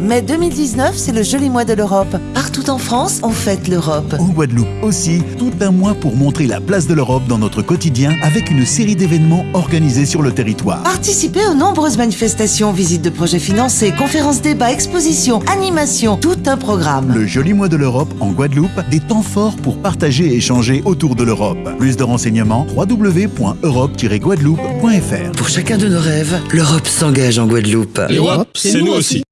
Mai 2019, c'est le joli mois de l'Europe. Partout en France, on fête l'Europe. En Guadeloupe aussi, tout un mois pour montrer la place de l'Europe dans notre quotidien avec une série d'événements organisés sur le territoire. Participez aux nombreuses manifestations, visites de projets financés, conférences, débats, expositions, animations, tout un programme. Le joli mois de l'Europe en Guadeloupe, des temps forts pour partager et échanger autour de l'Europe. Plus de renseignements www.europe-guadeloupe.fr Pour chacun de nos rêves, l'Europe s'engage en Guadeloupe. L'Europe, c'est nous aussi.